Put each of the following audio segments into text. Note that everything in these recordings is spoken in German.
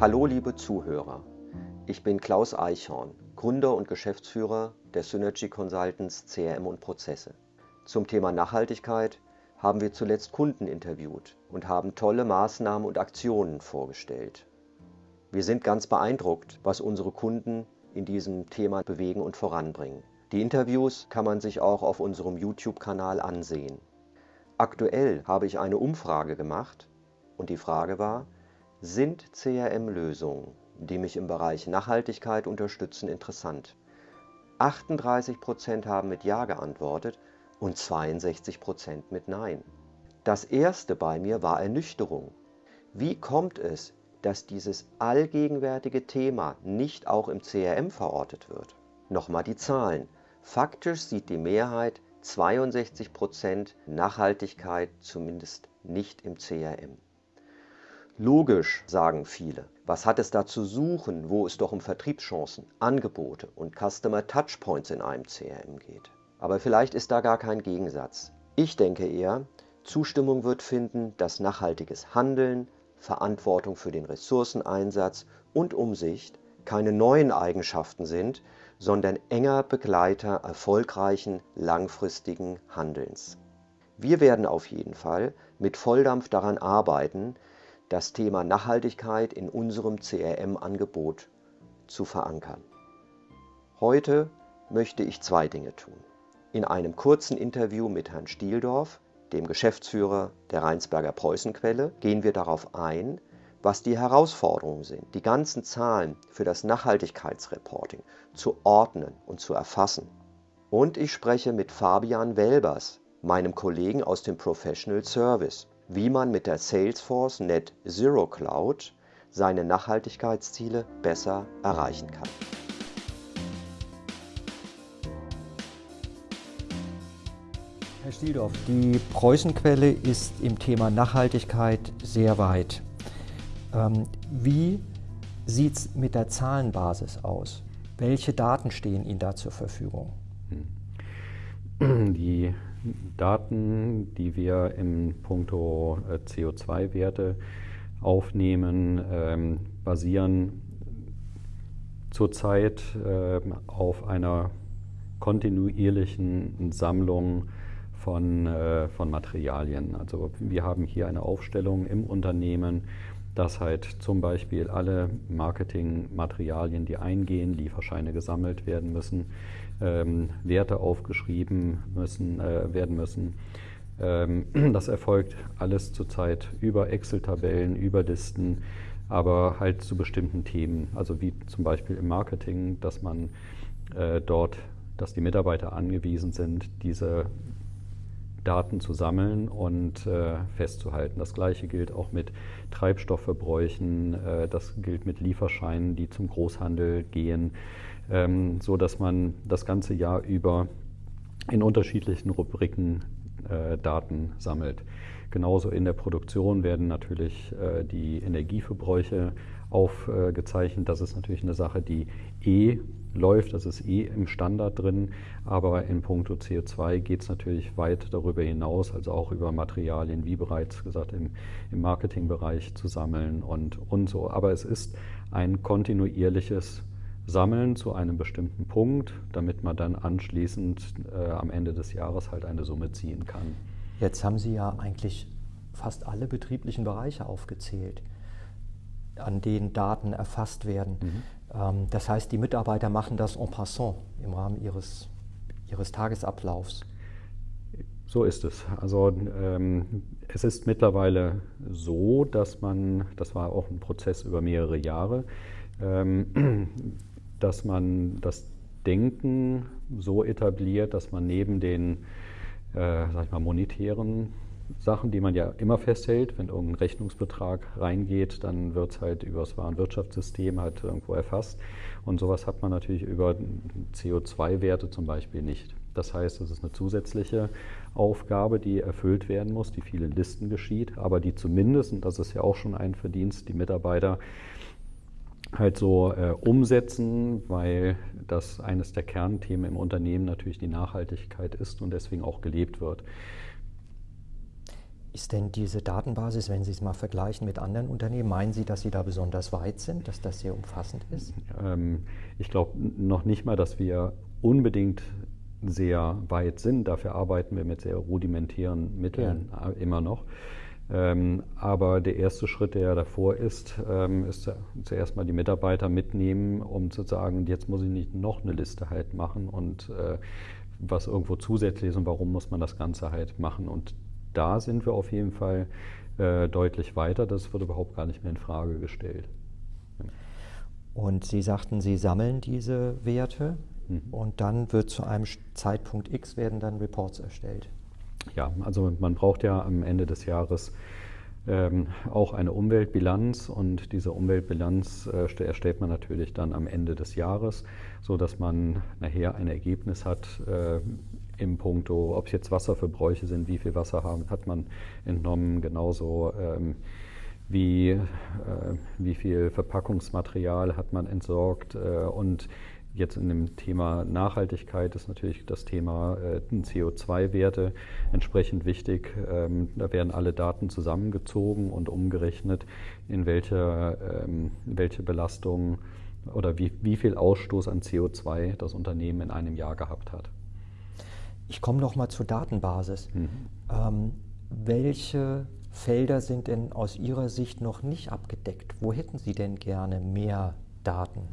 Hallo liebe Zuhörer, ich bin Klaus Eichhorn, Gründer und Geschäftsführer der Synergy Consultants CRM und Prozesse. Zum Thema Nachhaltigkeit haben wir zuletzt Kunden interviewt und haben tolle Maßnahmen und Aktionen vorgestellt. Wir sind ganz beeindruckt, was unsere Kunden in diesem Thema bewegen und voranbringen. Die Interviews kann man sich auch auf unserem YouTube-Kanal ansehen. Aktuell habe ich eine Umfrage gemacht und die Frage war, sind CRM-Lösungen, die mich im Bereich Nachhaltigkeit unterstützen, interessant? 38% haben mit Ja geantwortet und 62% mit Nein. Das erste bei mir war Ernüchterung. Wie kommt es, dass dieses allgegenwärtige Thema nicht auch im CRM verortet wird? Nochmal die Zahlen. Faktisch sieht die Mehrheit 62% Nachhaltigkeit zumindest nicht im CRM. Logisch, sagen viele. Was hat es da zu suchen, wo es doch um Vertriebschancen, Angebote und Customer Touchpoints in einem CRM geht? Aber vielleicht ist da gar kein Gegensatz. Ich denke eher, Zustimmung wird finden, dass nachhaltiges Handeln, Verantwortung für den Ressourceneinsatz und Umsicht keine neuen Eigenschaften sind, sondern enger Begleiter erfolgreichen langfristigen Handelns. Wir werden auf jeden Fall mit Volldampf daran arbeiten, das Thema Nachhaltigkeit in unserem CRM-Angebot zu verankern. Heute möchte ich zwei Dinge tun. In einem kurzen Interview mit Herrn Stieldorf, dem Geschäftsführer der Rheinsberger Preußenquelle, gehen wir darauf ein, was die Herausforderungen sind, die ganzen Zahlen für das Nachhaltigkeitsreporting zu ordnen und zu erfassen. Und ich spreche mit Fabian Welbers, meinem Kollegen aus dem Professional Service, wie man mit der Salesforce Net Zero Cloud seine Nachhaltigkeitsziele besser erreichen kann. Herr Stieldorf, die Preußenquelle ist im Thema Nachhaltigkeit sehr weit. Ähm, wie sieht es mit der Zahlenbasis aus? Welche Daten stehen Ihnen da zur Verfügung? Die Daten, die wir im Punkto äh, CO2-Werte aufnehmen, ähm, basieren zurzeit äh, auf einer kontinuierlichen Sammlung von, äh, von Materialien. Also wir haben hier eine Aufstellung im Unternehmen, dass halt zum Beispiel alle Marketingmaterialien, die eingehen, Lieferscheine gesammelt werden müssen, ähm, Werte aufgeschrieben müssen, äh, werden müssen. Ähm, das erfolgt alles zurzeit über Excel-Tabellen, über Listen, aber halt zu bestimmten Themen. Also wie zum Beispiel im Marketing, dass man äh, dort, dass die Mitarbeiter angewiesen sind, diese Daten zu sammeln und äh, festzuhalten. Das gleiche gilt auch mit Treibstoffverbräuchen, äh, das gilt mit Lieferscheinen, die zum Großhandel gehen, ähm, so dass man das ganze Jahr über in unterschiedlichen Rubriken äh, Daten sammelt. Genauso in der Produktion werden natürlich äh, die Energieverbräuche aufgezeichnet. Das ist natürlich eine Sache, die eh läuft, das ist eh im Standard drin, aber in puncto CO2 geht es natürlich weit darüber hinaus, also auch über Materialien, wie bereits gesagt, im, im Marketingbereich zu sammeln und, und so. Aber es ist ein kontinuierliches Sammeln zu einem bestimmten Punkt, damit man dann anschließend äh, am Ende des Jahres halt eine Summe ziehen kann. Jetzt haben Sie ja eigentlich fast alle betrieblichen Bereiche aufgezählt, an denen Daten erfasst werden. Mhm. Ähm, das heißt, die Mitarbeiter machen das en passant im Rahmen ihres, ihres Tagesablaufs. So ist es. Also ähm, es ist mittlerweile so, dass man, das war auch ein Prozess über mehrere Jahre, ähm, dass man das Denken so etabliert, dass man neben den äh, sag ich mal, monetären Sachen, die man ja immer festhält. Wenn irgendein Rechnungsbetrag reingeht, dann wird es halt über das Warenwirtschaftssystem halt irgendwo erfasst. Und sowas hat man natürlich über CO2-Werte zum Beispiel nicht. Das heißt, es ist eine zusätzliche Aufgabe, die erfüllt werden muss, die vielen Listen geschieht, aber die zumindest, und das ist ja auch schon ein Verdienst, die Mitarbeiter halt so äh, umsetzen, weil das eines der Kernthemen im Unternehmen natürlich die Nachhaltigkeit ist und deswegen auch gelebt wird. Ist denn diese Datenbasis, wenn Sie es mal vergleichen mit anderen Unternehmen, meinen Sie, dass Sie da besonders weit sind, dass das sehr umfassend ist? Ähm, ich glaube noch nicht mal, dass wir unbedingt sehr weit sind. Dafür arbeiten wir mit sehr rudimentären Mitteln ja. immer noch. Ähm, aber der erste Schritt, der ja davor ist, ähm, ist zuerst mal die Mitarbeiter mitnehmen, um zu sagen, jetzt muss ich nicht noch eine Liste halt machen und äh, was irgendwo zusätzlich ist und warum muss man das Ganze halt machen. Und da sind wir auf jeden Fall äh, deutlich weiter. Das wird überhaupt gar nicht mehr in Frage gestellt. Ja. Und Sie sagten, Sie sammeln diese Werte mhm. und dann wird zu einem Zeitpunkt X werden dann Reports erstellt. Ja, also man braucht ja am Ende des Jahres ähm, auch eine Umweltbilanz und diese Umweltbilanz äh, erstellt man natürlich dann am Ende des Jahres, sodass man nachher ein Ergebnis hat äh, im Punkto, ob es jetzt Wasserverbräuche sind, wie viel Wasser haben, hat man entnommen, genauso ähm, wie, äh, wie viel Verpackungsmaterial hat man entsorgt äh, und Jetzt in dem Thema Nachhaltigkeit ist natürlich das Thema äh, CO2-Werte entsprechend wichtig. Ähm, da werden alle Daten zusammengezogen und umgerechnet, in welche, ähm, welche Belastung oder wie, wie viel Ausstoß an CO2 das Unternehmen in einem Jahr gehabt hat. Ich komme noch mal zur Datenbasis. Mhm. Ähm, welche Felder sind denn aus Ihrer Sicht noch nicht abgedeckt? Wo hätten Sie denn gerne mehr Daten?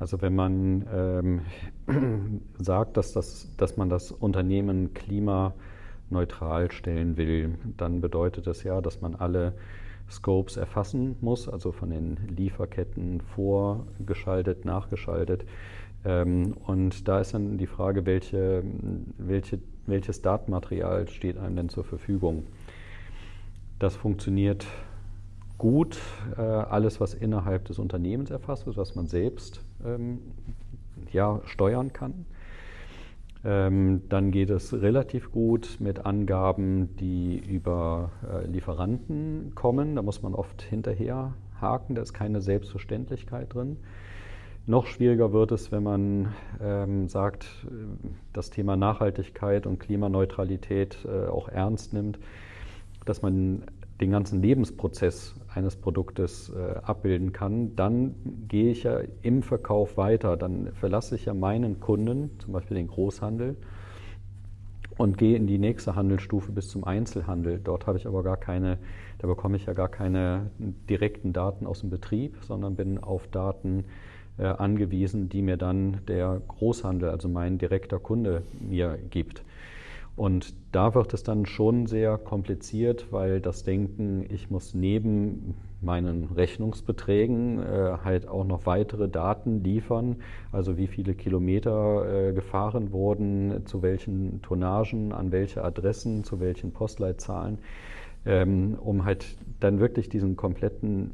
Also wenn man ähm, sagt, dass, das, dass man das Unternehmen klimaneutral stellen will, dann bedeutet das ja, dass man alle Scopes erfassen muss, also von den Lieferketten vorgeschaltet, nachgeschaltet. Ähm, und da ist dann die Frage, welche, welche, welches Datenmaterial steht einem denn zur Verfügung. Das funktioniert gut. Äh, alles, was innerhalb des Unternehmens erfasst wird, was man selbst ähm, ja, steuern kann. Ähm, dann geht es relativ gut mit Angaben, die über äh, Lieferanten kommen. Da muss man oft hinterher haken, da ist keine Selbstverständlichkeit drin. Noch schwieriger wird es, wenn man ähm, sagt, äh, das Thema Nachhaltigkeit und Klimaneutralität äh, auch ernst nimmt, dass man den ganzen Lebensprozess eines Produktes äh, abbilden kann, dann gehe ich ja im Verkauf weiter. Dann verlasse ich ja meinen Kunden, zum Beispiel den Großhandel, und gehe in die nächste Handelsstufe bis zum Einzelhandel. Dort habe ich aber gar keine, da bekomme ich ja gar keine direkten Daten aus dem Betrieb, sondern bin auf Daten äh, angewiesen, die mir dann der Großhandel, also mein direkter Kunde, mir gibt. Und da wird es dann schon sehr kompliziert, weil das Denken, ich muss neben meinen Rechnungsbeträgen äh, halt auch noch weitere Daten liefern, also wie viele Kilometer äh, gefahren wurden, zu welchen Tonnagen, an welche Adressen, zu welchen Postleitzahlen, ähm, um halt dann wirklich diesen kompletten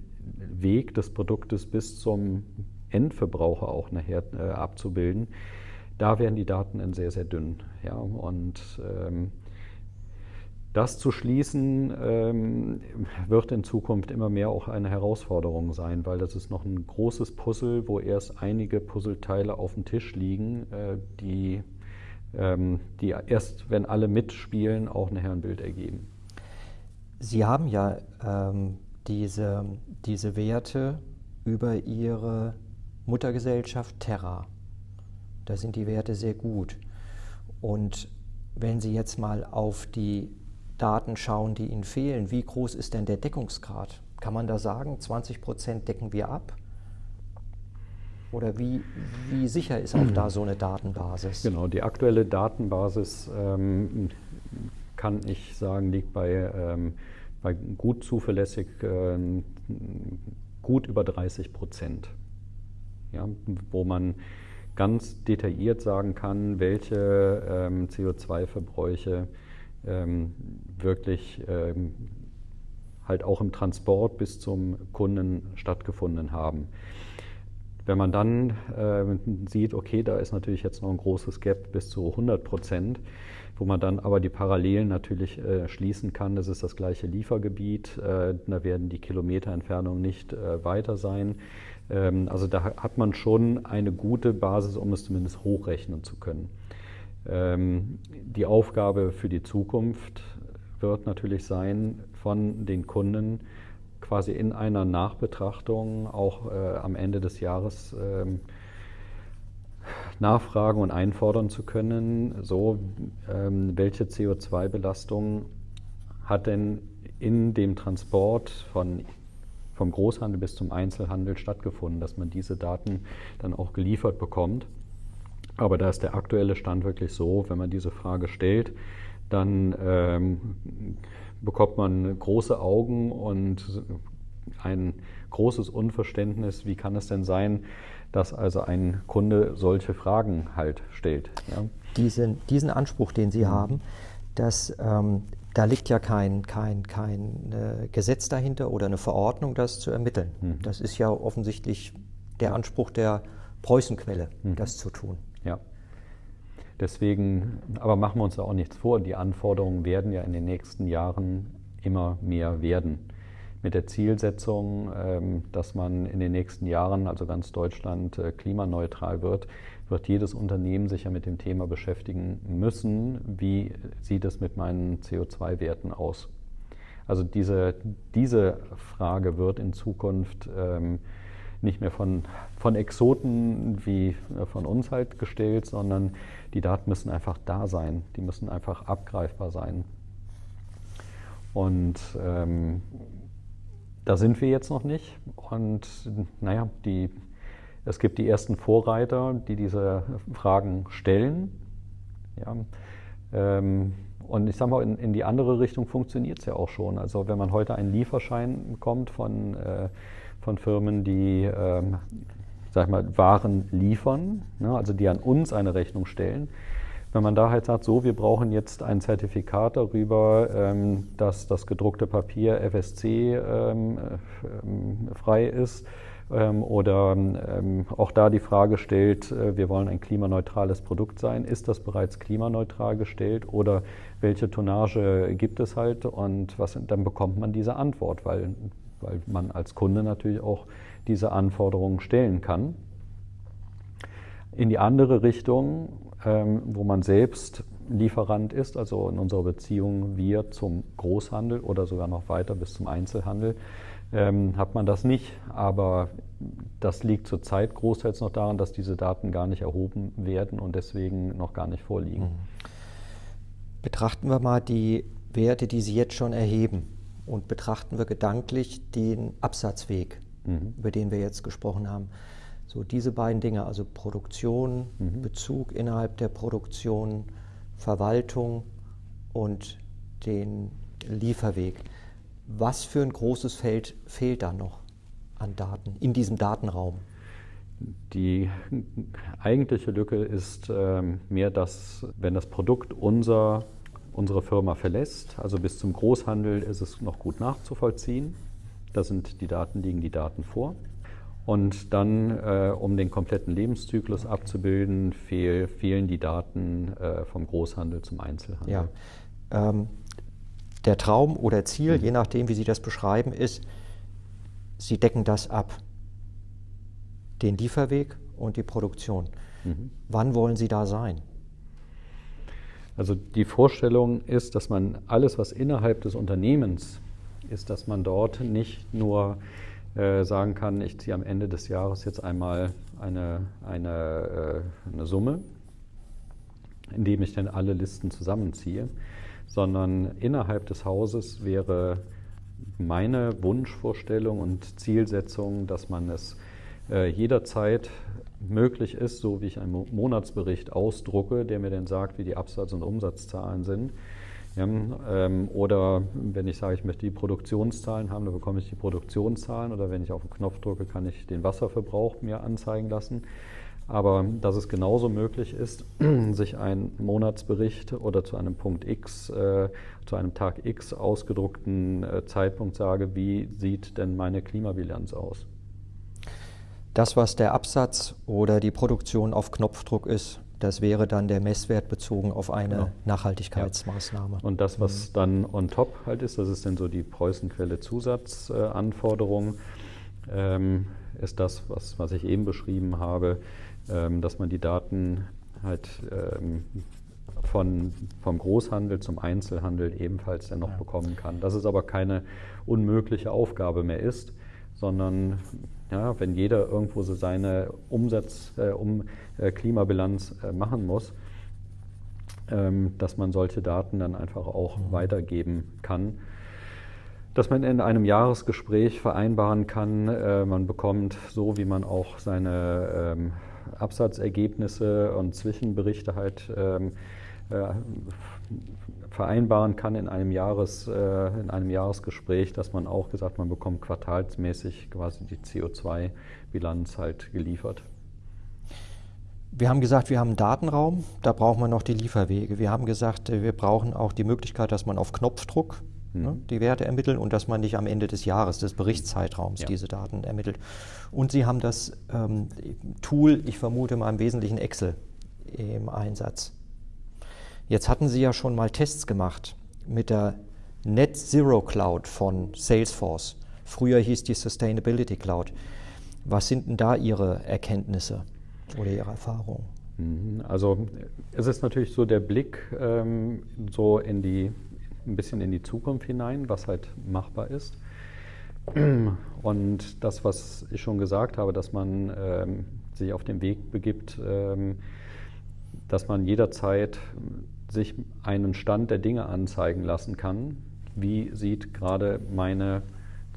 Weg des Produktes bis zum Endverbraucher auch nachher äh, abzubilden da werden die Daten sehr, sehr dünn. Ja, und ähm, das zu schließen ähm, wird in Zukunft immer mehr auch eine Herausforderung sein, weil das ist noch ein großes Puzzle, wo erst einige Puzzleteile auf dem Tisch liegen, äh, die, ähm, die erst, wenn alle mitspielen, auch nachher ein Bild ergeben. Sie haben ja ähm, diese, diese Werte über Ihre Muttergesellschaft Terra da sind die Werte sehr gut. Und wenn Sie jetzt mal auf die Daten schauen, die Ihnen fehlen, wie groß ist denn der Deckungsgrad? Kann man da sagen, 20 Prozent decken wir ab? Oder wie, wie sicher ist auch da so eine Datenbasis? Genau, die aktuelle Datenbasis, ähm, kann ich sagen, liegt bei, ähm, bei gut zuverlässig äh, gut über 30 Prozent. Ja, wo man ganz detailliert sagen kann, welche ähm, CO2-Verbräuche ähm, wirklich ähm, halt auch im Transport bis zum Kunden stattgefunden haben. Wenn man dann äh, sieht, okay, da ist natürlich jetzt noch ein großes Gap bis zu 100 Prozent, wo man dann aber die Parallelen natürlich äh, schließen kann. Das ist das gleiche Liefergebiet, äh, da werden die Kilometerentfernungen nicht äh, weiter sein. Ähm, also da hat man schon eine gute Basis, um es zumindest hochrechnen zu können. Ähm, die Aufgabe für die Zukunft wird natürlich sein, von den Kunden quasi in einer Nachbetrachtung auch äh, am Ende des Jahres ähm, nachfragen und einfordern zu können, so welche CO2-Belastung hat denn in dem Transport von, vom Großhandel bis zum Einzelhandel stattgefunden, dass man diese Daten dann auch geliefert bekommt. Aber da ist der aktuelle Stand wirklich so, wenn man diese Frage stellt, dann ähm, bekommt man große Augen und ein großes Unverständnis, wie kann es denn sein, dass also ein Kunde solche Fragen halt stellt. Ja? Diesen, diesen Anspruch, den Sie mhm. haben, dass ähm, da liegt ja kein, kein, kein äh, Gesetz dahinter oder eine Verordnung, das zu ermitteln. Mhm. Das ist ja offensichtlich der Anspruch der Preußenquelle, mhm. das zu tun. Ja. Deswegen, aber machen wir uns da auch nichts vor, die Anforderungen werden ja in den nächsten Jahren immer mehr werden. Mit der Zielsetzung, ähm, dass man in den nächsten Jahren, also ganz Deutschland, äh, klimaneutral wird, wird jedes Unternehmen sich ja mit dem Thema beschäftigen müssen, wie sieht es mit meinen CO2-Werten aus. Also diese, diese Frage wird in Zukunft ähm, nicht mehr von, von Exoten wie äh, von uns halt gestellt, sondern die Daten müssen einfach da sein, die müssen einfach abgreifbar sein. Und ähm, da sind wir jetzt noch nicht. Und naja, die es gibt die ersten Vorreiter, die diese Fragen stellen. Ja. Ähm, und ich sage mal, in, in, die andere Richtung funktioniert es ja auch schon. Also wenn man heute einen Lieferschein bekommt von, äh, von Firmen, die ähm, sag mal, Waren liefern, ne, also die an uns eine Rechnung stellen, wenn man da halt sagt, so, wir brauchen jetzt ein Zertifikat darüber, ähm, dass das gedruckte Papier FSC ähm, äh, frei ist, ähm, oder ähm, auch da die Frage stellt, äh, wir wollen ein klimaneutrales Produkt sein. Ist das bereits klimaneutral gestellt oder welche Tonnage gibt es halt und was, dann bekommt man diese Antwort, weil, weil man als Kunde natürlich auch diese Anforderungen stellen kann. In die andere Richtung, ähm, wo man selbst Lieferant ist, also in unserer Beziehung wir zum Großhandel oder sogar noch weiter bis zum Einzelhandel, ähm, hat man das nicht. Aber das liegt zurzeit großteils noch daran, dass diese Daten gar nicht erhoben werden und deswegen noch gar nicht vorliegen. Mhm. Betrachten wir mal die Werte, die Sie jetzt schon erheben und betrachten wir gedanklich den Absatzweg, mhm. über den wir jetzt gesprochen haben. So diese beiden Dinge, also Produktion, mhm. Bezug innerhalb der Produktion, Verwaltung und den Lieferweg. Was für ein großes Feld fehlt da noch an Daten in diesem Datenraum? Die eigentliche Lücke ist ähm, mehr, dass wenn das Produkt unser, unsere Firma verlässt, also bis zum Großhandel ist es noch gut nachzuvollziehen. Da sind die Daten, liegen die Daten vor. Und dann, äh, um den kompletten Lebenszyklus abzubilden, fehl, fehlen die Daten äh, vom Großhandel zum Einzelhandel. Ja. Ähm, der Traum oder Ziel, mhm. je nachdem, wie Sie das beschreiben, ist, Sie decken das ab. Den Lieferweg und die Produktion. Mhm. Wann wollen Sie da sein? Also die Vorstellung ist, dass man alles, was innerhalb des Unternehmens ist, dass man dort nicht nur äh, sagen kann, ich ziehe am Ende des Jahres jetzt einmal eine, eine, äh, eine Summe, indem ich dann alle Listen zusammenziehe, sondern innerhalb des Hauses wäre meine Wunschvorstellung und Zielsetzung, dass man es äh, jederzeit möglich ist, so wie ich einen Monatsbericht ausdrucke, der mir dann sagt, wie die Absatz- und Umsatzzahlen sind. Ja, ähm, oder wenn ich sage, ich möchte die Produktionszahlen haben, dann bekomme ich die Produktionszahlen. Oder wenn ich auf den Knopf drücke, kann ich den Wasserverbrauch mir anzeigen lassen. Aber dass es genauso möglich ist, sich einen Monatsbericht oder zu einem Punkt X, äh, zu einem Tag X ausgedruckten äh, Zeitpunkt sage, wie sieht denn meine Klimabilanz aus? Das, was der Absatz oder die Produktion auf Knopfdruck ist, das wäre dann der Messwert bezogen auf eine genau. Nachhaltigkeitsmaßnahme. Ja. Und das, was mhm. dann on top halt ist, das ist dann so die Preußenquelle Zusatzanforderung, ähm, ist das, was, was ich eben beschrieben habe ähm, dass man die Daten halt ähm, von, vom Großhandel zum Einzelhandel ebenfalls dennoch ja. bekommen kann. Dass es aber keine unmögliche Aufgabe mehr ist, sondern ja, wenn jeder irgendwo so seine Umsatz, äh, um äh, Klimabilanz äh, machen muss, ähm, dass man solche Daten dann einfach auch mhm. weitergeben kann. Dass man in einem Jahresgespräch vereinbaren kann, äh, man bekommt so, wie man auch seine ähm, Absatzergebnisse und Zwischenberichte halt ähm, äh, vereinbaren kann in einem, Jahres, äh, in einem Jahresgespräch, dass man auch gesagt, man bekommt quartalsmäßig quasi die CO2-Bilanz halt geliefert. Wir haben gesagt, wir haben einen Datenraum, da braucht man noch die Lieferwege. Wir haben gesagt, äh, wir brauchen auch die Möglichkeit, dass man auf Knopfdruck. Ne, die Werte ermittelt und dass man nicht am Ende des Jahres, des Berichtszeitraums, ja. diese Daten ermittelt. Und Sie haben das ähm, Tool, ich vermute mal im Wesentlichen Excel, im Einsatz. Jetzt hatten Sie ja schon mal Tests gemacht mit der Net Zero Cloud von Salesforce. Früher hieß die Sustainability Cloud. Was sind denn da Ihre Erkenntnisse oder Ihre Erfahrungen? Mhm. Also es ist natürlich so der Blick ähm, so in die ein bisschen in die Zukunft hinein, was halt machbar ist. Und das, was ich schon gesagt habe, dass man ähm, sich auf den Weg begibt, ähm, dass man jederzeit sich einen Stand der Dinge anzeigen lassen kann. Wie sieht gerade meine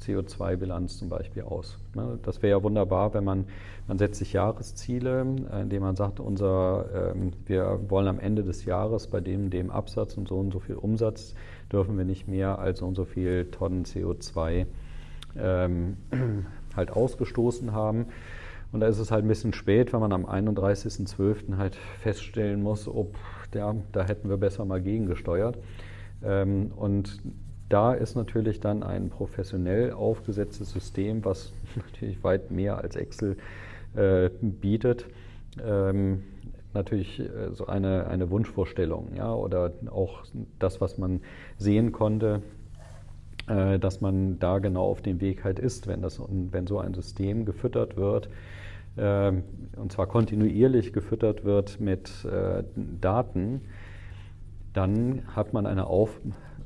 CO2-Bilanz zum Beispiel aus? Ne, das wäre ja wunderbar, wenn man, man setzt sich Jahresziele, äh, indem man sagt, unser, ähm, wir wollen am Ende des Jahres bei dem, dem Absatz und so und so viel Umsatz dürfen wir nicht mehr als so und so viel Tonnen CO2 ähm, halt ausgestoßen haben. Und da ist es halt ein bisschen spät, wenn man am 31.12. halt feststellen muss, ob ja, da hätten wir besser mal gegengesteuert. Ähm, und da ist natürlich dann ein professionell aufgesetztes System, was natürlich weit mehr als Excel äh, bietet, ähm, natürlich äh, so eine, eine Wunschvorstellung, ja, oder auch das, was man sehen konnte, äh, dass man da genau auf dem Weg halt ist, wenn, das, wenn so ein System gefüttert wird, äh, und zwar kontinuierlich gefüttert wird mit äh, Daten, dann hat man eine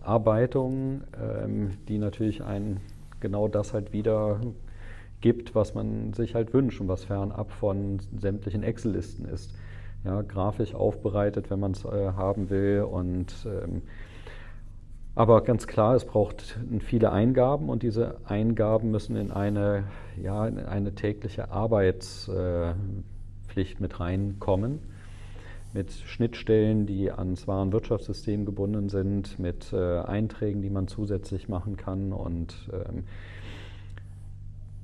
Aufarbeitung, ähm, die natürlich ein genau das halt wieder gibt, was man sich halt wünscht und was fernab von sämtlichen Excel-Listen ist ja, grafisch aufbereitet, wenn man es äh, haben will. Und, ähm, aber ganz klar, es braucht viele Eingaben und diese Eingaben müssen in eine, ja, in eine tägliche Arbeitspflicht mit reinkommen. Mit Schnittstellen, die ans Warenwirtschaftssystem gebunden sind, mit äh, Einträgen, die man zusätzlich machen kann und, ähm,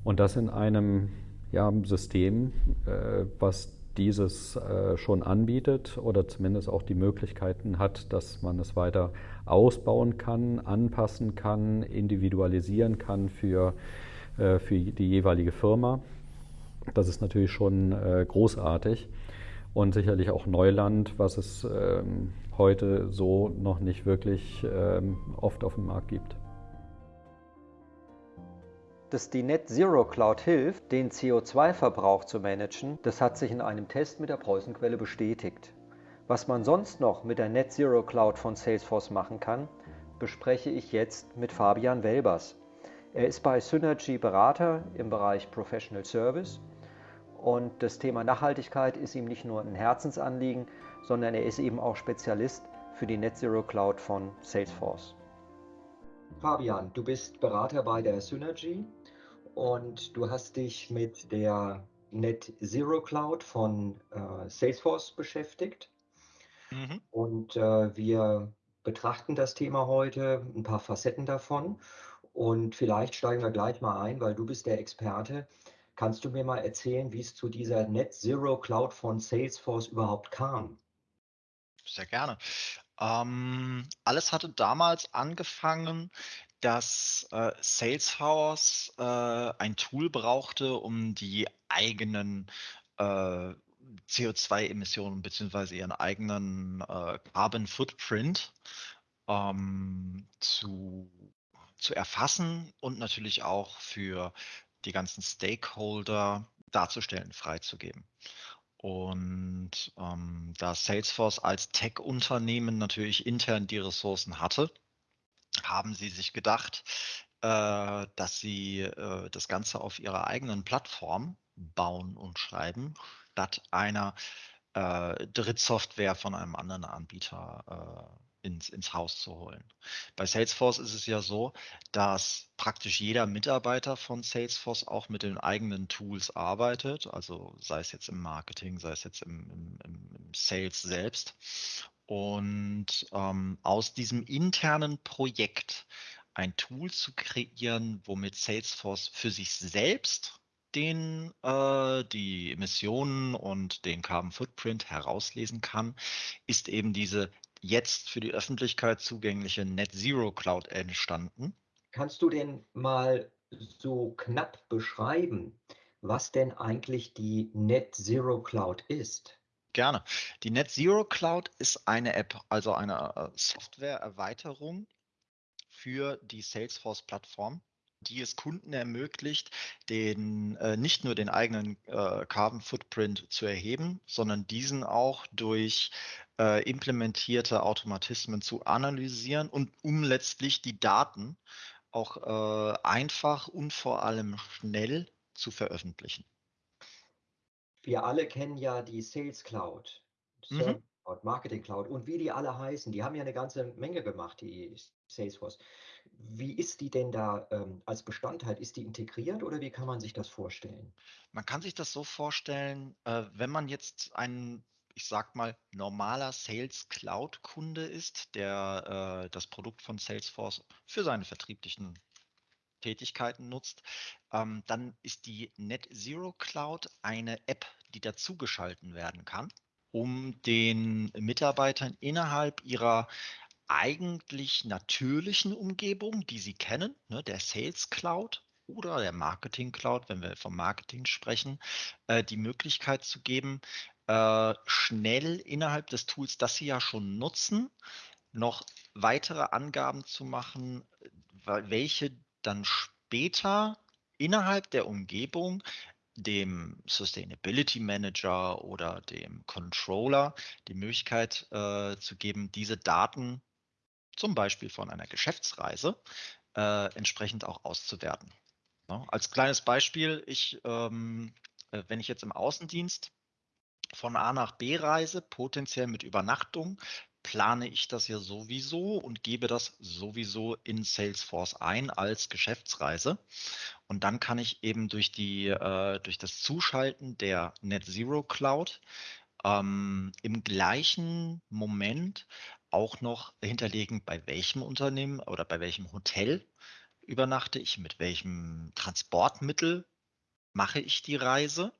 und das in einem ja, System, äh, was dieses äh, schon anbietet oder zumindest auch die Möglichkeiten hat, dass man es weiter ausbauen kann, anpassen kann, individualisieren kann für, äh, für die jeweilige Firma. Das ist natürlich schon äh, großartig und sicherlich auch Neuland, was es ähm, heute so noch nicht wirklich ähm, oft auf dem Markt gibt. Dass die Net Zero Cloud hilft, den CO2-Verbrauch zu managen, das hat sich in einem Test mit der Preußenquelle bestätigt. Was man sonst noch mit der Net Zero Cloud von Salesforce machen kann, bespreche ich jetzt mit Fabian Welbers. Er ist bei Synergy Berater im Bereich Professional Service und das Thema Nachhaltigkeit ist ihm nicht nur ein Herzensanliegen, sondern er ist eben auch Spezialist für die Net Zero Cloud von Salesforce. Fabian, du bist Berater bei der Synergy und du hast dich mit der Net Zero Cloud von äh, Salesforce beschäftigt. Mhm. Und äh, wir betrachten das Thema heute, ein paar Facetten davon. Und vielleicht steigen wir gleich mal ein, weil du bist der Experte. Kannst du mir mal erzählen, wie es zu dieser Net Zero Cloud von Salesforce überhaupt kam? Sehr gerne. Ähm, alles hatte damals angefangen, dass äh, Salesforce äh, ein Tool brauchte, um die eigenen äh, CO2-Emissionen bzw. ihren eigenen äh, Carbon Footprint ähm, zu, zu erfassen und natürlich auch für die ganzen Stakeholder darzustellen, freizugeben. Und ähm, da Salesforce als Tech-Unternehmen natürlich intern die Ressourcen hatte, haben sie sich gedacht, äh, dass sie äh, das Ganze auf ihrer eigenen Plattform bauen und schreiben, statt einer äh, Drittsoftware von einem anderen Anbieter äh, ins, ins Haus zu holen. Bei Salesforce ist es ja so, dass praktisch jeder Mitarbeiter von Salesforce auch mit den eigenen Tools arbeitet, also sei es jetzt im Marketing, sei es jetzt im, im, im Sales selbst. Und ähm, aus diesem internen Projekt ein Tool zu kreieren, womit Salesforce für sich selbst den äh, die Emissionen und den Carbon Footprint herauslesen kann, ist eben diese jetzt für die Öffentlichkeit zugängliche Net Zero Cloud entstanden. Kannst du denn mal so knapp beschreiben, was denn eigentlich die Net Zero Cloud ist? Gerne. Die Net Zero Cloud ist eine App, also eine äh, Software-Erweiterung für die Salesforce-Plattform, die es Kunden ermöglicht, den, äh, nicht nur den eigenen äh, Carbon Footprint zu erheben, sondern diesen auch durch äh, implementierte Automatismen zu analysieren und um letztlich die Daten auch äh, einfach und vor allem schnell zu veröffentlichen. Wir alle kennen ja die Sales Cloud, Service mhm. Cloud, Marketing Cloud und wie die alle heißen. Die haben ja eine ganze Menge gemacht, die Salesforce. Wie ist die denn da ähm, als Bestandteil? Ist die integriert oder wie kann man sich das vorstellen? Man kann sich das so vorstellen, äh, wenn man jetzt einen ich sag mal, normaler Sales Cloud Kunde ist, der äh, das Produkt von Salesforce für seine vertrieblichen Tätigkeiten nutzt, ähm, dann ist die Net Zero Cloud eine App, die dazugeschalten werden kann, um den Mitarbeitern innerhalb ihrer eigentlich natürlichen Umgebung, die sie kennen, ne, der Sales Cloud oder der Marketing Cloud, wenn wir vom Marketing sprechen, äh, die Möglichkeit zu geben, äh, schnell innerhalb des Tools, das Sie ja schon nutzen, noch weitere Angaben zu machen, welche dann später innerhalb der Umgebung dem Sustainability Manager oder dem Controller die Möglichkeit äh, zu geben, diese Daten zum Beispiel von einer Geschäftsreise äh, entsprechend auch auszuwerten. Ja, als kleines Beispiel, ich, ähm, äh, wenn ich jetzt im Außendienst von A nach B reise, potenziell mit Übernachtung, plane ich das ja sowieso und gebe das sowieso in Salesforce ein als Geschäftsreise. Und dann kann ich eben durch, die, äh, durch das Zuschalten der Net Zero Cloud ähm, im gleichen Moment auch noch hinterlegen, bei welchem Unternehmen oder bei welchem Hotel übernachte ich, mit welchem Transportmittel mache ich die Reise.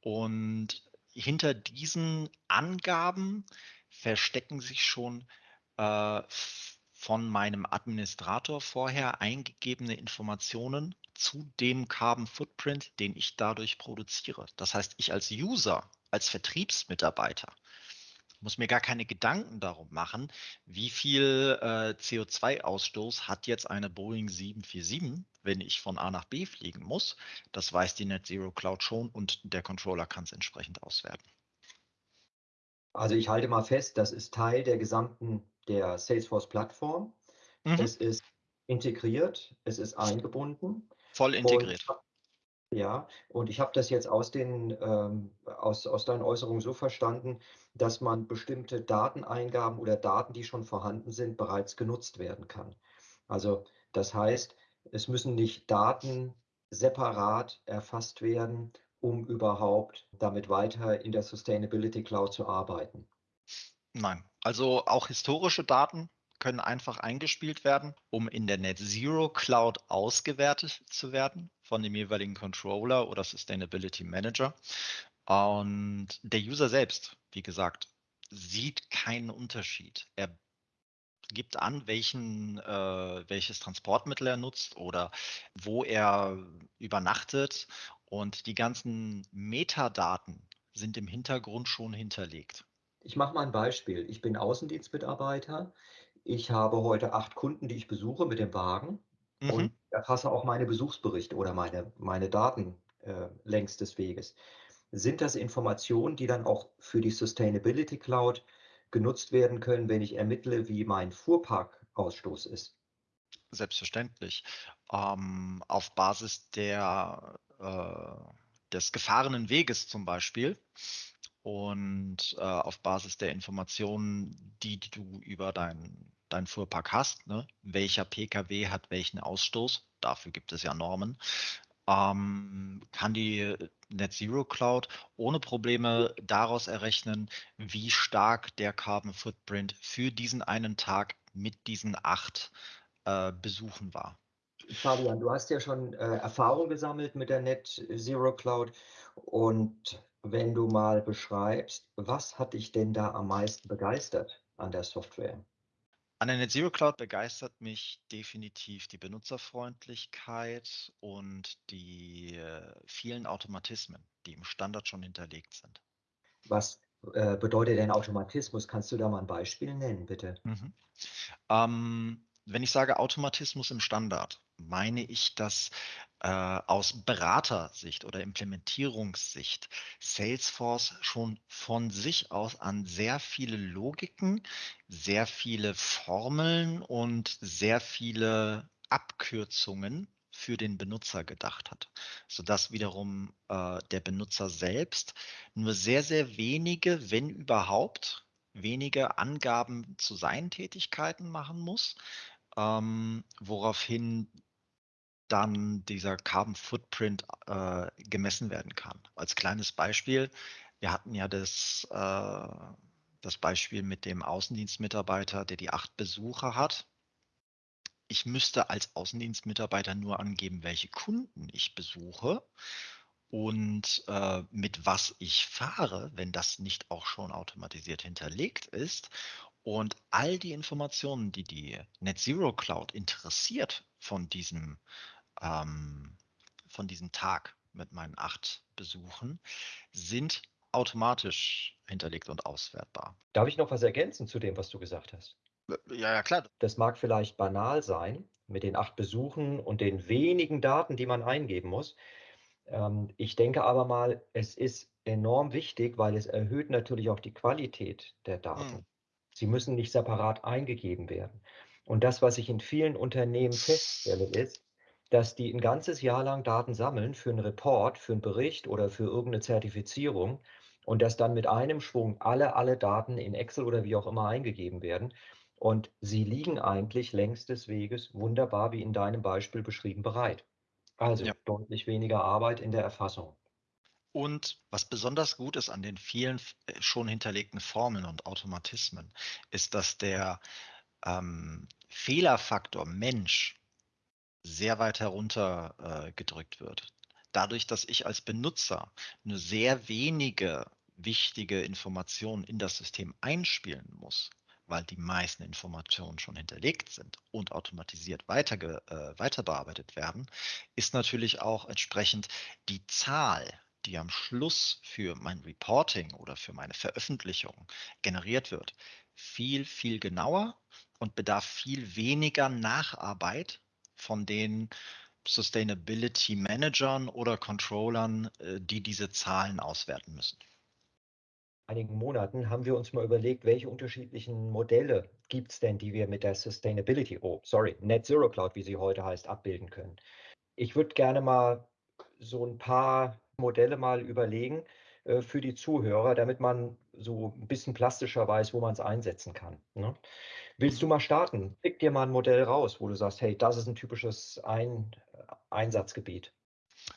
Und hinter diesen Angaben verstecken sich schon äh, von meinem Administrator vorher eingegebene Informationen zu dem Carbon Footprint, den ich dadurch produziere. Das heißt, ich als User, als Vertriebsmitarbeiter muss mir gar keine Gedanken darum machen, wie viel äh, CO2-Ausstoß hat jetzt eine Boeing 747, wenn ich von A nach B fliegen muss. Das weiß die Net Zero Cloud schon und der Controller kann es entsprechend auswerten. Also ich halte mal fest, das ist Teil der gesamten der Salesforce-Plattform. Mhm. Es ist integriert, es ist eingebunden. Voll integriert. Und ja, und ich habe das jetzt aus, den, ähm, aus, aus deinen Äußerungen so verstanden, dass man bestimmte Dateneingaben oder Daten, die schon vorhanden sind, bereits genutzt werden kann. Also das heißt, es müssen nicht Daten separat erfasst werden, um überhaupt damit weiter in der Sustainability Cloud zu arbeiten. Nein, also auch historische Daten können einfach eingespielt werden, um in der Net Zero Cloud ausgewertet zu werden von dem jeweiligen Controller oder Sustainability Manager. Und der User selbst, wie gesagt, sieht keinen Unterschied. Er gibt an, welchen, äh, welches Transportmittel er nutzt oder wo er übernachtet. Und die ganzen Metadaten sind im Hintergrund schon hinterlegt. Ich mache mal ein Beispiel. Ich bin Außendienstmitarbeiter. Ich habe heute acht Kunden, die ich besuche mit dem Wagen mhm. und erfasse auch meine Besuchsberichte oder meine, meine Daten äh, längs des Weges. Sind das Informationen, die dann auch für die Sustainability Cloud genutzt werden können, wenn ich ermittle, wie mein Fuhrparkausstoß ist? Selbstverständlich. Ähm, auf Basis der, äh, des gefahrenen Weges zum Beispiel und äh, auf Basis der Informationen, die, du über deinen dein Fuhrpark hast, ne? welcher Pkw hat welchen Ausstoß, dafür gibt es ja Normen, ähm, kann die Net Zero Cloud ohne Probleme daraus errechnen, wie stark der Carbon Footprint für diesen einen Tag mit diesen acht äh, Besuchen war. Fabian, du hast ja schon äh, Erfahrung gesammelt mit der Net Zero Cloud und wenn du mal beschreibst, was hat dich denn da am meisten begeistert an der Software? An der NetZero Cloud begeistert mich definitiv die Benutzerfreundlichkeit und die äh, vielen Automatismen, die im Standard schon hinterlegt sind. Was äh, bedeutet denn Automatismus? Kannst du da mal ein Beispiel nennen, bitte? Mhm. Ähm, wenn ich sage Automatismus im Standard, meine ich, dass äh, aus Beratersicht oder Implementierungssicht Salesforce schon von sich aus an sehr viele Logiken, sehr viele Formeln und sehr viele Abkürzungen für den Benutzer gedacht hat, sodass wiederum äh, der Benutzer selbst nur sehr, sehr wenige, wenn überhaupt, wenige Angaben zu seinen Tätigkeiten machen muss, ähm, woraufhin dann dieser Carbon Footprint äh, gemessen werden kann. Als kleines Beispiel, wir hatten ja das, äh, das Beispiel mit dem Außendienstmitarbeiter, der die acht Besucher hat. Ich müsste als Außendienstmitarbeiter nur angeben, welche Kunden ich besuche und äh, mit was ich fahre, wenn das nicht auch schon automatisiert hinterlegt ist. Und all die Informationen, die die Net Zero Cloud interessiert von diesem, ähm, von diesem Tag mit meinen acht Besuchen, sind automatisch hinterlegt und auswertbar. Darf ich noch was ergänzen zu dem, was du gesagt hast? Ja, ja, klar. Das mag vielleicht banal sein mit den acht Besuchen und den wenigen Daten, die man eingeben muss. Ähm, ich denke aber mal, es ist enorm wichtig, weil es erhöht natürlich auch die Qualität der Daten. Hm. Sie müssen nicht separat eingegeben werden. Und das, was ich in vielen Unternehmen feststelle, ist, dass die ein ganzes Jahr lang Daten sammeln für einen Report, für einen Bericht oder für irgendeine Zertifizierung und dass dann mit einem Schwung alle, alle Daten in Excel oder wie auch immer eingegeben werden. Und sie liegen eigentlich längs des Weges wunderbar, wie in deinem Beispiel beschrieben, bereit. Also ja. deutlich weniger Arbeit in der Erfassung. Und was besonders gut ist an den vielen äh, schon hinterlegten Formeln und Automatismen, ist, dass der ähm, Fehlerfaktor Mensch sehr weit herunter äh, gedrückt wird. Dadurch, dass ich als Benutzer nur sehr wenige wichtige Informationen in das System einspielen muss, weil die meisten Informationen schon hinterlegt sind und automatisiert weiter, äh, weiter bearbeitet werden, ist natürlich auch entsprechend die Zahl die am Schluss für mein Reporting oder für meine Veröffentlichung generiert wird, viel, viel genauer und bedarf viel weniger Nacharbeit von den Sustainability Managern oder Controllern, äh, die diese Zahlen auswerten müssen. einigen Monaten haben wir uns mal überlegt, welche unterschiedlichen Modelle gibt es denn, die wir mit der Sustainability, oh, sorry, Net Zero Cloud, wie sie heute heißt, abbilden können. Ich würde gerne mal so ein paar Modelle mal überlegen äh, für die Zuhörer, damit man so ein bisschen plastischer weiß, wo man es einsetzen kann. Ne? Willst du mal starten? Pick dir mal ein Modell raus, wo du sagst, hey, das ist ein typisches ein Einsatzgebiet.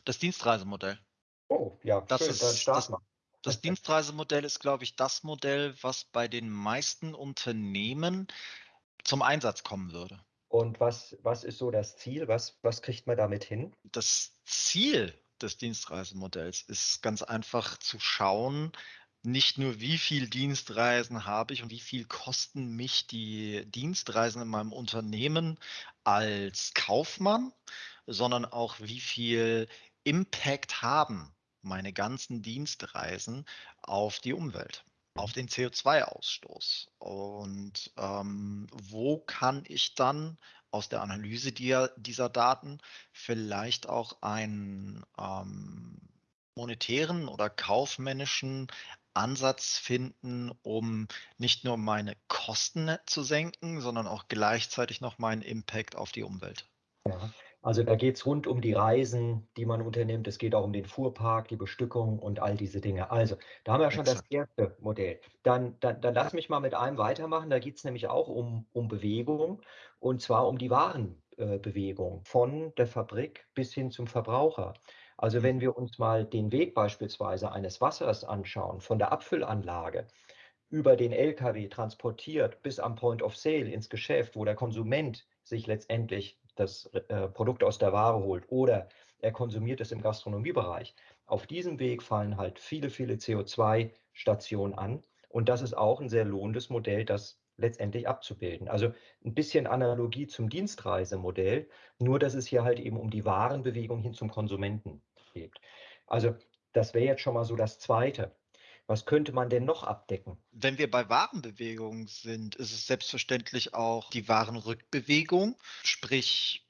Das Dienstreisemodell. Oh, ja, das schön, ist, dann start das, mal. Das Dienstreisemodell ist, glaube ich, das Modell, was bei den meisten Unternehmen zum Einsatz kommen würde. Und was, was ist so das Ziel? Was, was kriegt man damit hin? Das Ziel des Dienstreisemodells ist ganz einfach zu schauen, nicht nur wie viel Dienstreisen habe ich und wie viel kosten mich die Dienstreisen in meinem Unternehmen als Kaufmann, sondern auch wie viel Impact haben meine ganzen Dienstreisen auf die Umwelt, auf den CO2-Ausstoß. Und ähm, wo kann ich dann aus der Analyse dieser, dieser Daten vielleicht auch ein, ähm, monetären oder kaufmännischen Ansatz finden, um nicht nur meine Kosten zu senken, sondern auch gleichzeitig noch meinen Impact auf die Umwelt. Ja, also da geht es rund um die Reisen, die man unternimmt. Es geht auch um den Fuhrpark, die Bestückung und all diese Dinge. Also, da haben wir schon Exakt. das erste Modell. Dann, dann, dann lass mich mal mit einem weitermachen. Da geht es nämlich auch um, um Bewegung und zwar um die Warenbewegung äh, von der Fabrik bis hin zum Verbraucher. Also wenn mhm. wir uns mal den Weg beispielsweise eines Wassers anschauen, von der Abfüllanlage über den Lkw transportiert bis am Point of Sale ins Geschäft, wo der Konsument sich letztendlich das äh, Produkt aus der Ware holt oder er konsumiert es im Gastronomiebereich. Auf diesem Weg fallen halt viele, viele CO2-Stationen an. Und das ist auch ein sehr lohnendes Modell, das letztendlich abzubilden. Also ein bisschen Analogie zum Dienstreisemodell, nur dass es hier halt eben um die Warenbewegung hin zum Konsumenten geht. Also das wäre jetzt schon mal so das Zweite. Was könnte man denn noch abdecken? Wenn wir bei Warenbewegung sind, ist es selbstverständlich auch die Warenrückbewegung. Sprich,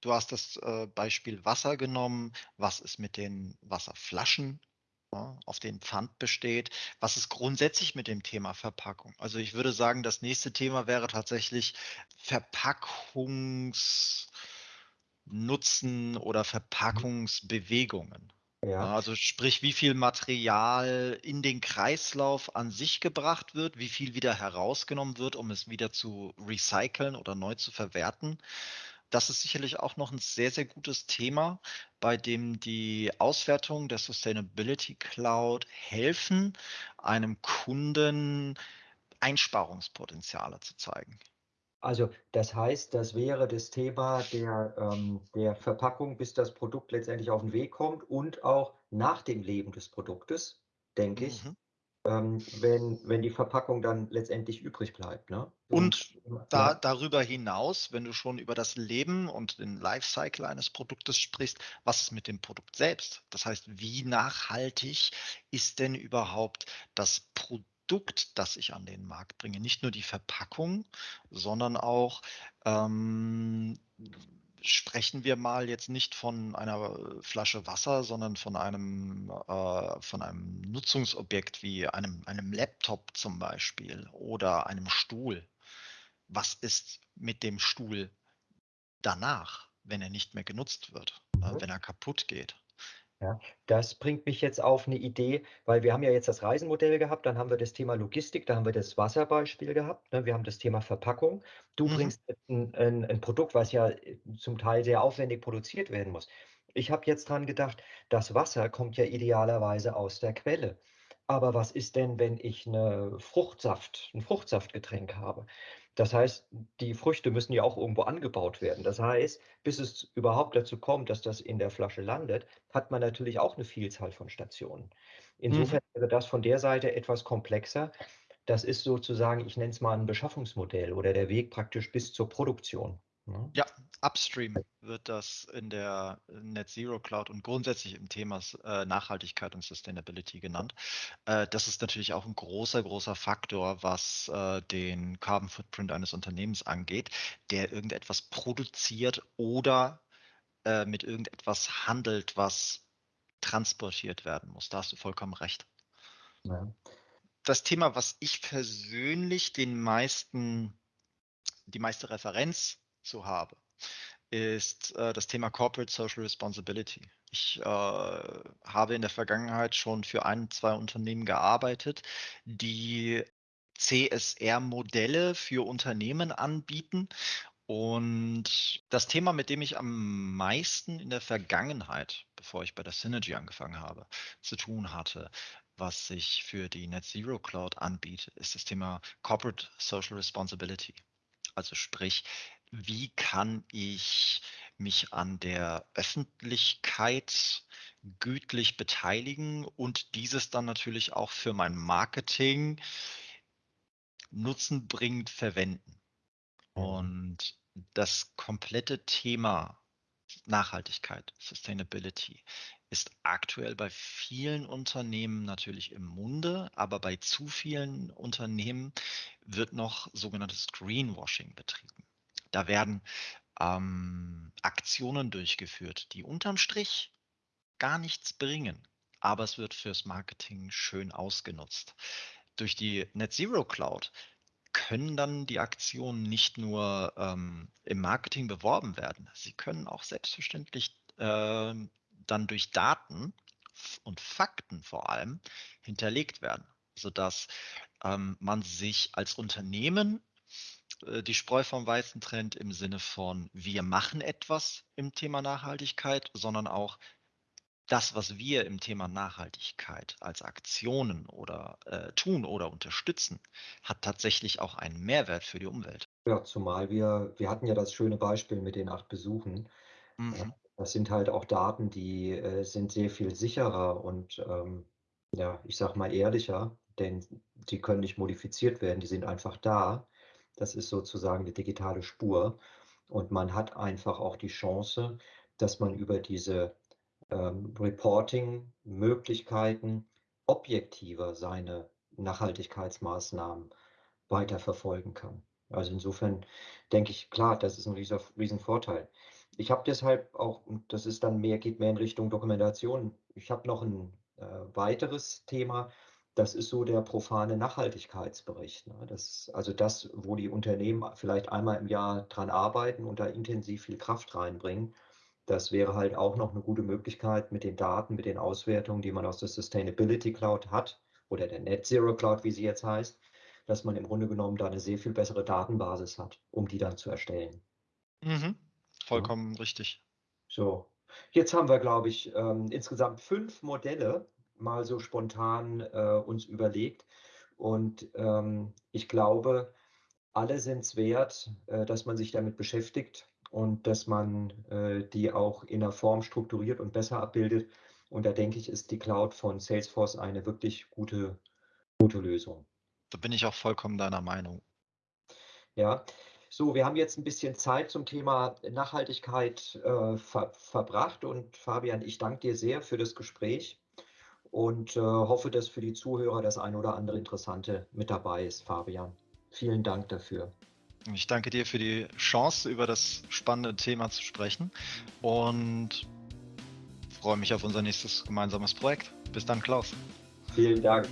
du hast das äh, Beispiel Wasser genommen. Was ist mit den Wasserflaschen? Auf den Pfand besteht. Was ist grundsätzlich mit dem Thema Verpackung? Also ich würde sagen, das nächste Thema wäre tatsächlich Verpackungsnutzen oder Verpackungsbewegungen. Ja. Also sprich, wie viel Material in den Kreislauf an sich gebracht wird, wie viel wieder herausgenommen wird, um es wieder zu recyceln oder neu zu verwerten. Das ist sicherlich auch noch ein sehr, sehr gutes Thema, bei dem die Auswertung der Sustainability Cloud helfen, einem Kunden Einsparungspotenziale zu zeigen. Also das heißt, das wäre das Thema der, ähm, der Verpackung, bis das Produkt letztendlich auf den Weg kommt und auch nach dem Leben des Produktes, denke ich, mhm. Ähm, wenn, wenn die Verpackung dann letztendlich übrig bleibt. Ne? Und, und da, darüber hinaus, wenn du schon über das Leben und den Lifecycle eines Produktes sprichst, was ist mit dem Produkt selbst? Das heißt, wie nachhaltig ist denn überhaupt das Produkt? Produkt, das ich an den Markt bringe. Nicht nur die Verpackung, sondern auch ähm, sprechen wir mal jetzt nicht von einer Flasche Wasser, sondern von einem, äh, von einem Nutzungsobjekt wie einem, einem Laptop zum Beispiel oder einem Stuhl. Was ist mit dem Stuhl danach, wenn er nicht mehr genutzt wird, äh, mhm. wenn er kaputt geht? Ja, das bringt mich jetzt auf eine Idee, weil wir haben ja jetzt das Reisenmodell gehabt, dann haben wir das Thema Logistik, da haben wir das Wasserbeispiel gehabt, ne, wir haben das Thema Verpackung. Du mhm. bringst ein, ein, ein, Produkt, was ja äh, zum Teil sehr aufwendig produziert werden muss. Ich habe jetzt dran gedacht, das Wasser kommt ja idealerweise aus der Quelle. Aber was ist denn, wenn ich eine Fruchtsaft, ein Fruchtsaftgetränk habe? Das heißt, die Früchte müssen ja auch irgendwo angebaut werden. Das heißt, bis es überhaupt dazu kommt, dass das in der Flasche landet, hat man natürlich auch eine Vielzahl von Stationen. Mhm. Insofern wäre das von der Seite etwas komplexer. Das ist sozusagen, ich nenne es mal ein Beschaffungsmodell oder der Weg praktisch bis zur Produktion. Ne? Ja, upstream wird das in der Net Zero Cloud und grundsätzlich im Thema äh, Nachhaltigkeit und Sustainability genannt. Äh, das ist natürlich auch ein großer, großer Faktor, was äh, den Carbon Footprint eines Unternehmens angeht, der irgendetwas produziert oder mit irgendetwas handelt, was transportiert werden muss. Da hast du vollkommen recht. Ja. Das Thema, was ich persönlich den meisten, die meiste Referenz zu habe, ist äh, das Thema Corporate Social Responsibility. Ich äh, habe in der Vergangenheit schon für ein, zwei Unternehmen gearbeitet, die CSR-Modelle für Unternehmen anbieten. Und das Thema, mit dem ich am meisten in der Vergangenheit, bevor ich bei der Synergy angefangen habe, zu tun hatte, was sich für die Net Zero Cloud anbietet, ist das Thema Corporate Social Responsibility. Also sprich, wie kann ich mich an der Öffentlichkeit gütlich beteiligen und dieses dann natürlich auch für mein Marketing nutzenbringend verwenden. Mhm. Und das komplette Thema Nachhaltigkeit, Sustainability ist aktuell bei vielen Unternehmen natürlich im Munde, aber bei zu vielen Unternehmen wird noch sogenanntes Greenwashing betrieben. Da werden ähm, Aktionen durchgeführt, die unterm Strich gar nichts bringen, aber es wird fürs Marketing schön ausgenutzt. Durch die Net Zero Cloud können dann die Aktionen nicht nur ähm, im Marketing beworben werden, sie können auch selbstverständlich äh, dann durch Daten und Fakten vor allem hinterlegt werden, sodass ähm, man sich als Unternehmen die Spreu vom Weißen trennt im Sinne von, wir machen etwas im Thema Nachhaltigkeit, sondern auch das, was wir im Thema Nachhaltigkeit als Aktionen oder äh, tun oder unterstützen, hat tatsächlich auch einen Mehrwert für die Umwelt. Ja, zumal wir, wir hatten ja das schöne Beispiel mit den acht Besuchen. Mhm. Das sind halt auch Daten, die äh, sind sehr viel sicherer und ähm, ja, ich sag mal ehrlicher, denn die können nicht modifiziert werden, die sind einfach da. Das ist sozusagen die digitale Spur. Und man hat einfach auch die Chance, dass man über diese ähm, Reporting-Möglichkeiten objektiver seine Nachhaltigkeitsmaßnahmen weiterverfolgen kann. Also insofern denke ich, klar, das ist ein riesen, Vorteil. Ich habe deshalb auch, das ist dann mehr, geht mehr in Richtung Dokumentation. Ich habe noch ein äh, weiteres Thema, das ist so der profane Nachhaltigkeitsbericht. Ne? Das, also das, wo die Unternehmen vielleicht einmal im Jahr dran arbeiten und da intensiv viel Kraft reinbringen. Das wäre halt auch noch eine gute Möglichkeit mit den Daten, mit den Auswertungen, die man aus der Sustainability Cloud hat oder der Net Zero Cloud, wie sie jetzt heißt, dass man im Grunde genommen da eine sehr viel bessere Datenbasis hat, um die dann zu erstellen. Mhm. Vollkommen ja. richtig. So, jetzt haben wir, glaube ich, ähm, insgesamt fünf Modelle mal so spontan äh, uns überlegt. Und ähm, ich glaube, alle sind es wert, äh, dass man sich damit beschäftigt und dass man äh, die auch in der Form strukturiert und besser abbildet. Und da denke ich, ist die Cloud von Salesforce eine wirklich gute, gute Lösung. Da bin ich auch vollkommen deiner Meinung. Ja, so, wir haben jetzt ein bisschen Zeit zum Thema Nachhaltigkeit äh, ver verbracht und Fabian, ich danke dir sehr für das Gespräch und äh, hoffe, dass für die Zuhörer das ein oder andere Interessante mit dabei ist, Fabian. Vielen Dank dafür. Ich danke dir für die Chance, über das spannende Thema zu sprechen und freue mich auf unser nächstes gemeinsames Projekt. Bis dann, Klaus. Vielen Dank.